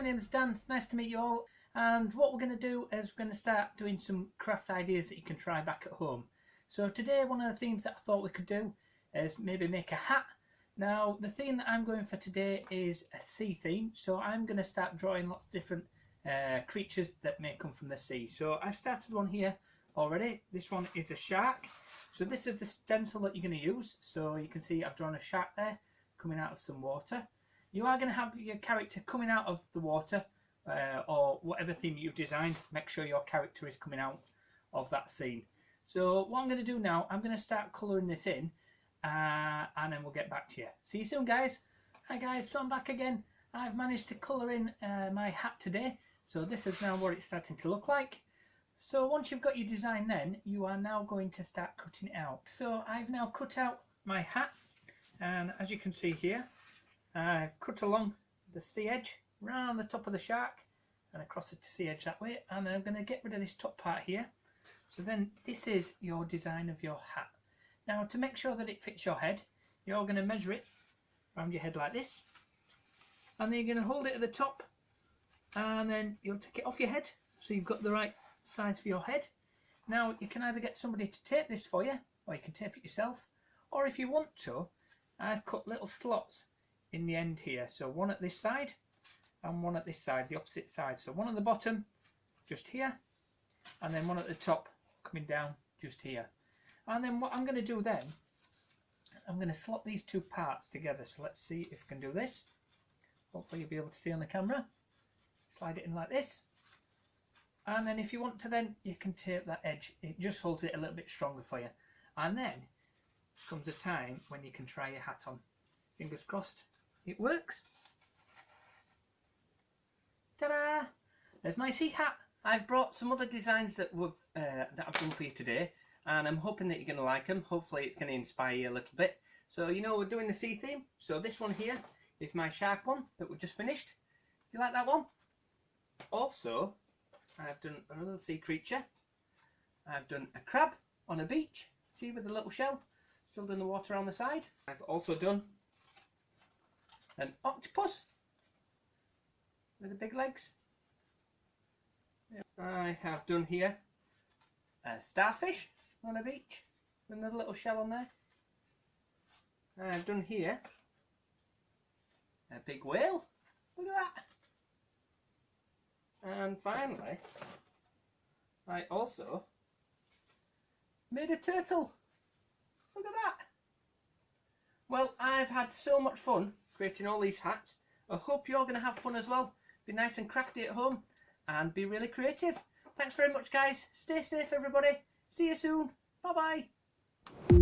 my name is Dan, nice to meet you all and what we're going to do is we're going to start doing some craft ideas that you can try back at home. So today one of the themes that I thought we could do is maybe make a hat. Now the theme that I'm going for today is a sea theme so I'm going to start drawing lots of different uh, creatures that may come from the sea. So I've started one here already. This one is a shark. So this is the stencil that you're going to use. So you can see I've drawn a shark there coming out of some water. You are going to have your character coming out of the water uh, or whatever theme you've designed. Make sure your character is coming out of that scene. So what I'm going to do now, I'm going to start colouring this in uh, and then we'll get back to you. See you soon guys. Hi guys, so I'm back again. I've managed to colour in uh, my hat today. So this is now what it's starting to look like. So once you've got your design then, you are now going to start cutting it out. So I've now cut out my hat and as you can see here, I've cut along the sea edge round the top of the shark and across the sea edge that way and then I'm going to get rid of this top part here. So then this is your design of your hat. Now to make sure that it fits your head you're going to measure it around your head like this and then you're going to hold it at the top and then you'll take it off your head so you've got the right size for your head. Now you can either get somebody to tape this for you or you can tape it yourself or if you want to I've cut little slots in the end here. So one at this side and one at this side, the opposite side. So one at the bottom, just here, and then one at the top coming down just here. And then what I'm going to do then, I'm going to slot these two parts together. So let's see if I can do this. Hopefully you'll be able to see on the camera. Slide it in like this. And then if you want to then, you can tape that edge. It just holds it a little bit stronger for you. And then comes a time when you can try your hat on. Fingers crossed it works. Ta-da! There's my sea hat. I've brought some other designs that we've uh, that I've done for you today, and I'm hoping that you're going to like them. Hopefully, it's going to inspire you a little bit. So you know we're doing the sea theme. So this one here is my shark one that we just finished. You like that one? Also, I've done another sea creature. I've done a crab on a beach. See with a little shell still in the water on the side. I've also done an octopus with the big legs. I have done here a starfish on a beach with another little shell on there. I've done here a big whale. Look at that. And finally, I also made a turtle. Look at that. Well, I've had so much fun creating all these hats. I hope you're going to have fun as well. Be nice and crafty at home and be really creative. Thanks very much guys. Stay safe everybody. See you soon. Bye bye.